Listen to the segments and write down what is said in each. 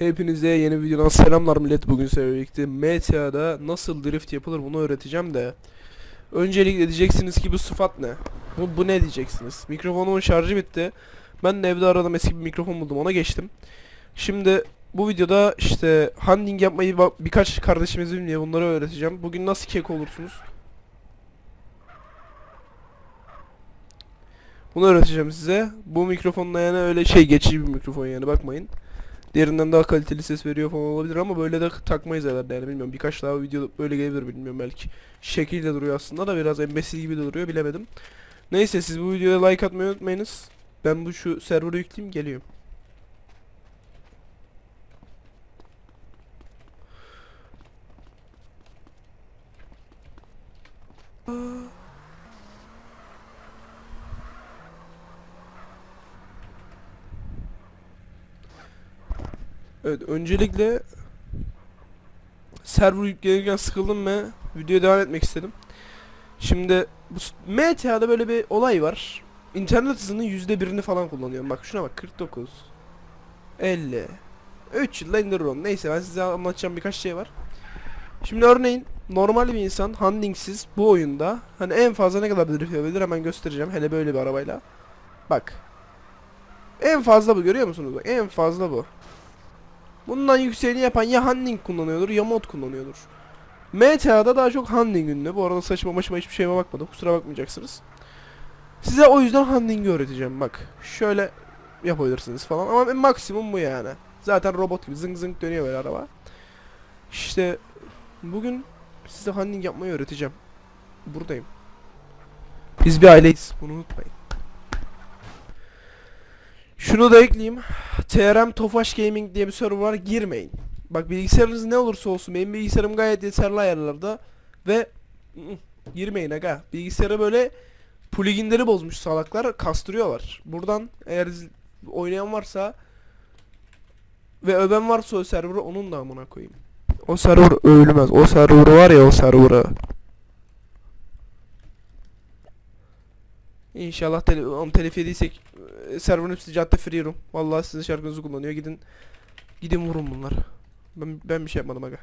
Hepinize yeni videodan selamlar millet. Bugün sizlerle birlikte MTA'da nasıl drift yapılır bunu öğreteceğim de. Öncelikle diyeceksiniz ki bu sıfat ne? Bu, bu ne diyeceksiniz? Mikrofonumun şarjı bitti. Ben de evde aradım eski bir mikrofon buldum ona geçtim. Şimdi bu videoda işte handling yapmayı birkaç kardeşimiz bilmiyor bunları öğreteceğim. Bugün nasıl kek olursunuz? Bunu öğreteceğim size. Bu mikrofonla yani öyle şey geçici bir mikrofon yani bakmayın Diğerinden daha kaliteli ses veriyor falan olabilir ama böyle de takmayız herhalde yani. Bilmiyorum birkaç daha video böyle gelebilir bilmiyorum belki. Şekilde duruyor aslında da biraz embesil gibi duruyor bilemedim. Neyse siz bu videoya like atmayı unutmayınız. Ben bu şu server'ı yükleyeyim geliyorum Evet öncelikle server yüklenirken sıkıldım ve videoya devam etmek istedim. Şimdi bu MTA'da böyle bir olay var. İnternet hızının yüzde birini falan kullanıyorum. Bak şuna bak 49 50 3 yılda indiriyorum. Neyse ben size anlatacağım birkaç şey var. Şimdi örneğin normal bir insan handlingsiz bu oyunda hani en fazla ne kadar drift yapabilir hemen göstereceğim. Hele böyle bir arabayla. Bak. En fazla bu görüyor musunuz? En fazla bu. Bundan yükseğini yapan ya handling kullanıyordur ya mod kullanıyordur. MTA'da daha çok handling ünlü. Bu arada saçma başıma hiçbir şeyime bakmadım. Kusura bakmayacaksınız. Size o yüzden handling'i öğreteceğim bak. Şöyle yapabilirsiniz falan ama maksimum bu yani. Zaten robot gibi zıng zıng dönüyor böyle araba. İşte bugün size handling yapmayı öğreteceğim. Buradayım. Biz bir aileyiz. Bunu unutmayın. Şunu da ekleyeyim. TRM Tofaş Gaming diye bir server var girmeyin. Bak bilgisayarınız ne olursa olsun benim bilgisayarım gayet yeterli ayarlarda ve girmeyin aga. Bilgisayara böyle pluginleri bozmuş salaklar kastırıyorlar. Buradan eğer oynayan varsa ve öven varsa o serverı onun da amına koyayım. O server ölmez. O server var ya o serverı. İnşallah tele onu telif yediysek e, serverın hepsi cadde free room. Vallahi sizin şarkınızı kullanıyor. Gidin gidin vurun bunları. Ben ben bir şey yapmadım aga.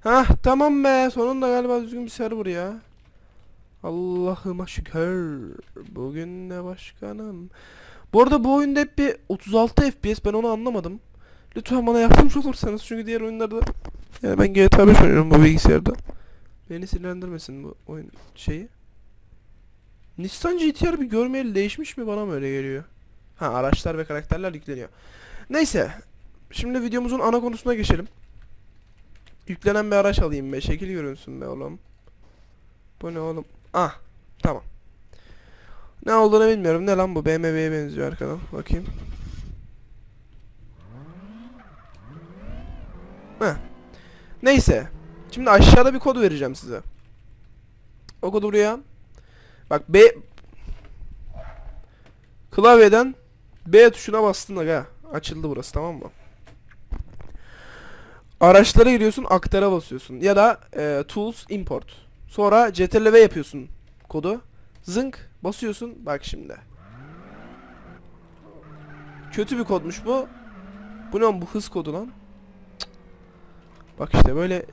Hah tamam be. Sonunda galiba düzgün bir server ya. Allah'ıma şükür. Bugün de başkanım. Bu arada bu oyunda hep bir 36 FPS ben onu anlamadım. Lütfen bana yardımcı olursanız çünkü diğer oyunlarda yani ben GTA 5 oynuyorum bu bilgisayarda. Beni sinirlendirmesin bu oyun şeyi. Nissan GTR bir görmeyeli değişmiş mi bana mı öyle geliyor? Ha araçlar ve karakterler yükleniyor. Neyse. Şimdi videomuzun ana konusuna geçelim. Yüklenen bir araç alayım be. Şekil görünsün be oğlum. Bu ne oğlum? Ah. Tamam. Ne olduğunu bilmiyorum. Ne lan bu? BMW'ye benziyor arkadan. Bakayım. Heh. Neyse. Şimdi aşağıda bir kod vereceğim size. O kodu buraya. Bak B Klavyeden B tuşuna bastın aga. Açıldı burası tamam mı? Araçlara giriyorsun, aktara basıyorsun ya da e, tools import. Sonra ctrl yapıyorsun kodu. Zınk basıyorsun. Bak şimdi. Kötü bir kodmuş bu. Bu ne bu hız kodu lan? Bak işte böyle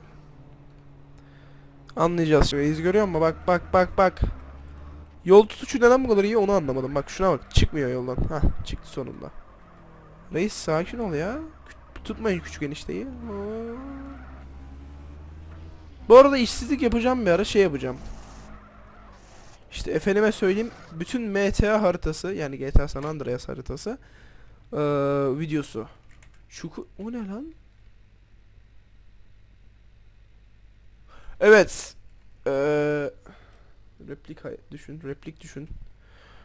anlayacağız. Reis görüyor musun? Bak bak bak bak. Yol tutuşu neden bu kadar iyi onu anlamadım. Bak şuna bak. Çıkmıyor yoldan. Hah çıktı sonunda. Reis sakin ol ya. Tutmayın küçük enişteyi. Bu arada işsizlik yapacağım bir ara şey yapacağım. İşte efendime söyleyeyim bütün MTA haritası yani GTA San Andreas haritası eee, videosu. Çukur o ne lan? Evet. Eee replik düşün, replik düşün.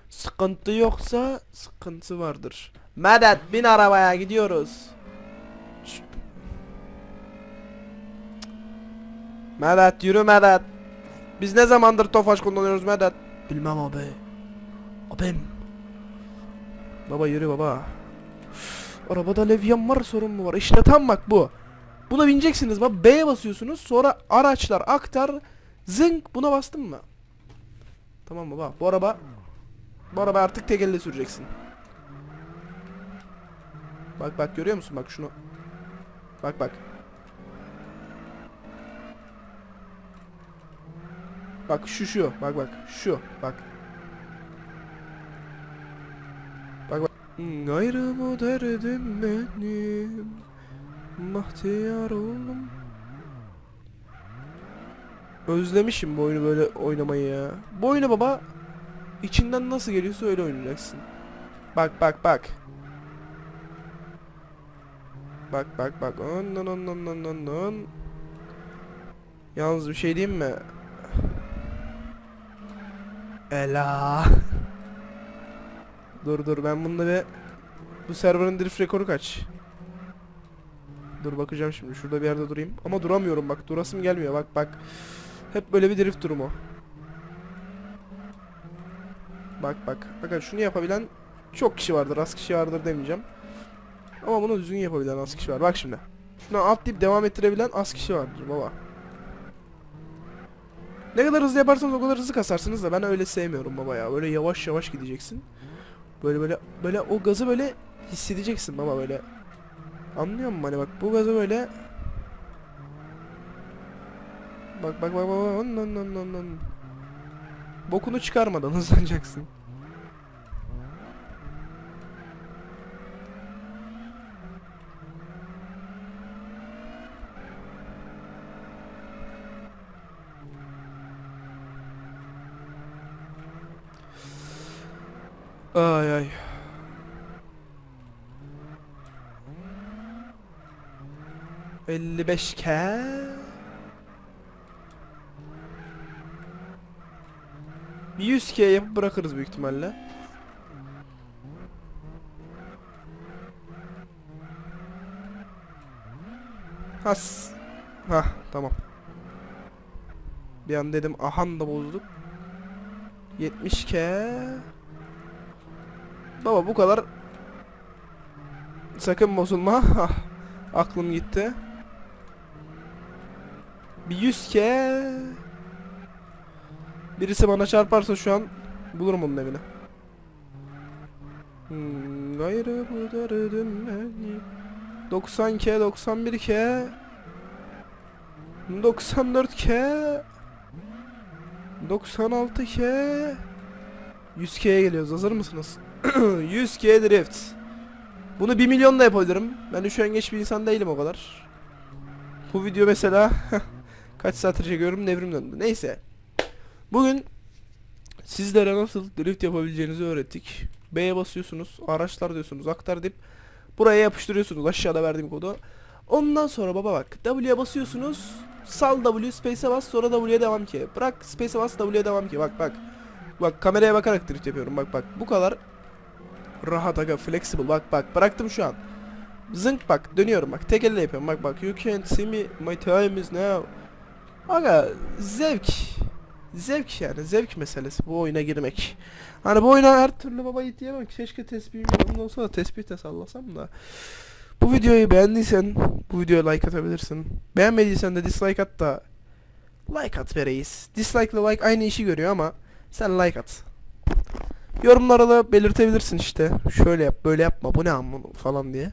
Sıkıntı yoksa sıkıntı vardır. Medet bin arabaya gidiyoruz. Medet yürü Medet. Biz ne zamandır Tofaş kullanıyoruz Medet? Bilmem abi. Abim. Baba yürü baba. Üf, Arabada levyen var sorun mu var? İşte tam bak bu. Buna bineceksiniz bak B'ye basıyorsunuz sonra araçlar aktar zınk buna bastın mı? Tamam baba bu araba bu araba artık tek elle süreceksin. Bak bak görüyor musun bak şunu. Bak bak. Bak şu şu. Bak bak. Şu. Bak. Bak bak. Gayrı bu derdim benim. Bahtiyar oldum. Özlemişim bu oyunu böyle oynamayı ya. Bu oyunu baba içinden nasıl geliyorsa öyle oynayacaksın. Bak bak bak. Bak bak bak. On on on on on. Yalnız bir şey diyeyim mi? Ela. dur dur ben bunda bir bu serverın drift rekoru kaç? Dur bakacağım şimdi. Şurada bir yerde durayım. Ama duramıyorum bak. Durasım gelmiyor. Bak bak. Hep böyle bir drift durumu. Bak bak. Bakın şunu yapabilen çok kişi vardır. Az kişi vardır demeyeceğim. Ama bunu düzgün yapabilen az kişi var. Bak şimdi. Şunu atlayıp devam ettirebilen az kişi vardır baba. Ne kadar hızlı yaparsanız o kadar hızlı kasarsınız da ben öyle sevmiyorum baba ya. Böyle yavaş yavaş gideceksin. Böyle böyle böyle o gazı böyle hissedeceksin baba böyle. Anlıyor musun hani bak bu gazı böyle Bak bak bak bak on, on, on, on, on. Bokunu çıkarmadan hızlanacaksın. Ay ay. Elli beş ke. Bir 100 k yapıp bırakırız büyük ihtimalle. Has. Ha tamam. Bir an dedim ahan da bozduk. 70 k. Baba bu kadar sakın bozulma. Aklım gitti. Bir 100 k. Birisi bana çarparsa şu an bulurum onun evini. Hmm, gayrı bu derdim beni. 90 k 91 k 94 k 96 k 100 k'ye geliyoruz hazır mısınız? 100 k drift. Bunu 1 milyon da yapabilirim. Ben üşengeç bir insan değilim o kadar. Bu video mesela kaç saattir çekiyorum devrim döndü. Neyse. Bugün sizlere nasıl drift yapabileceğinizi öğrettik. B'ye basıyorsunuz, araçlar diyorsunuz, aktar deyip buraya yapıştırıyorsunuz aşağıda verdiğim kodu. Ondan sonra baba bak W'ye basıyorsunuz. Sal W, space'e bas sonra W'ye devam ki. Bırak space'e bas W'ye devam ki. Bak bak. Bak kameraya bakarak drift yapıyorum. Bak bak. Bu kadar rahat aga flexible. Bak bak. Bıraktım şu an. Zınk bak dönüyorum bak. Tek elle yapıyorum. Bak bak. You can't see me. My time is now. Aga zevk. Zevk yani zevk meselesi bu oyuna girmek. Hani bu oyuna her türlü baba yiğit diyemem keşke tespihim yanımda olsa da tespih de sallasam da. Bu videoyu beğendiysen bu videoya like atabilirsin. Beğenmediysen de dislike at da like at be reis. Dislike ile like aynı işi görüyor ama sen like at. Yorumlara da belirtebilirsin işte. Şöyle yap böyle yapma bu ne amma falan diye.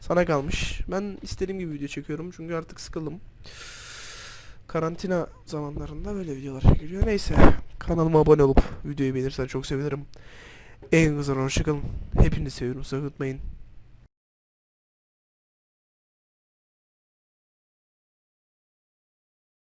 Sana kalmış. Ben istediğim gibi video çekiyorum çünkü artık sıkıldım karantina zamanlarında böyle videolar çekiliyor. Neyse kanalıma abone olup videoyu beğenirsen çok sevinirim. En güzel hoşçakalın. Hepinizi seviyorum. Sakın unutmayın.